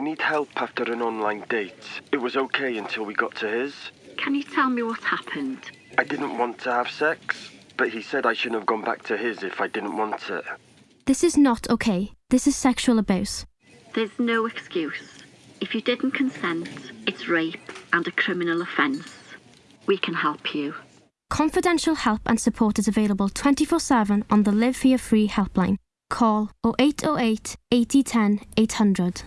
I need help after an online date. It was okay until we got to his. Can you tell me what happened? I didn't want to have sex, but he said I shouldn't have gone back to his if I didn't want it. This is not okay. This is sexual abuse. There's no excuse. If you didn't consent, it's rape and a criminal offence. We can help you. Confidential help and support is available 24 7 on the Live Fear Free helpline. Call 0808 8010 800.